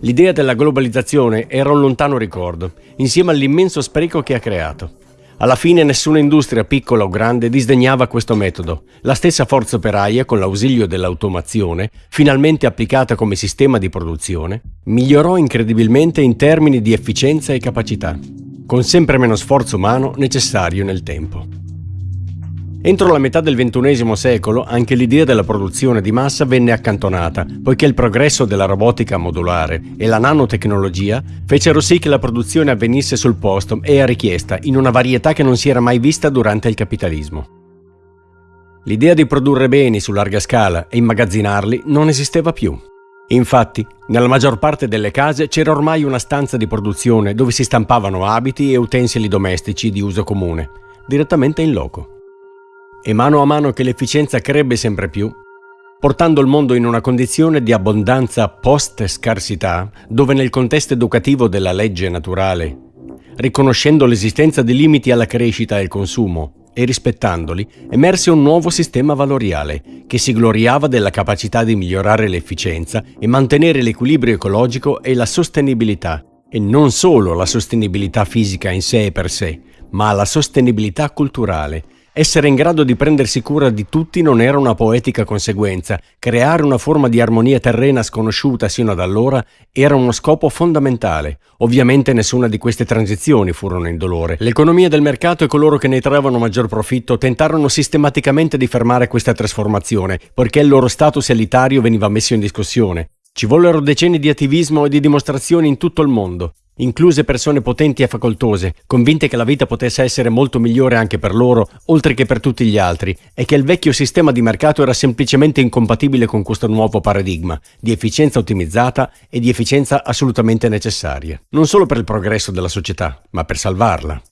L'idea della globalizzazione era un lontano ricordo, insieme all'immenso spreco che ha creato. Alla fine nessuna industria, piccola o grande, disdegnava questo metodo. La stessa forza operaia, con l'ausilio dell'automazione, finalmente applicata come sistema di produzione, migliorò incredibilmente in termini di efficienza e capacità, con sempre meno sforzo umano necessario nel tempo. Entro la metà del XXI secolo anche l'idea della produzione di massa venne accantonata, poiché il progresso della robotica modulare e la nanotecnologia fecero sì che la produzione avvenisse sul posto e a richiesta, in una varietà che non si era mai vista durante il capitalismo. L'idea di produrre beni su larga scala e immagazzinarli non esisteva più. Infatti, nella maggior parte delle case c'era ormai una stanza di produzione dove si stampavano abiti e utensili domestici di uso comune, direttamente in loco e mano a mano che l'efficienza crebbe sempre più, portando il mondo in una condizione di abbondanza post-scarsità, dove nel contesto educativo della legge naturale, riconoscendo l'esistenza di limiti alla crescita e al consumo e rispettandoli, emerse un nuovo sistema valoriale che si gloriava della capacità di migliorare l'efficienza e mantenere l'equilibrio ecologico e la sostenibilità, e non solo la sostenibilità fisica in sé e per sé, ma la sostenibilità culturale, essere in grado di prendersi cura di tutti non era una poetica conseguenza, creare una forma di armonia terrena sconosciuta sino ad allora era uno scopo fondamentale. Ovviamente nessuna di queste transizioni furono indolore. L'economia del mercato e coloro che ne trovavano maggior profitto tentarono sistematicamente di fermare questa trasformazione, poiché il loro status elitario veniva messo in discussione. Ci vollero decenni di attivismo e di dimostrazioni in tutto il mondo incluse persone potenti e facoltose, convinte che la vita potesse essere molto migliore anche per loro, oltre che per tutti gli altri, e che il vecchio sistema di mercato era semplicemente incompatibile con questo nuovo paradigma di efficienza ottimizzata e di efficienza assolutamente necessaria, non solo per il progresso della società, ma per salvarla.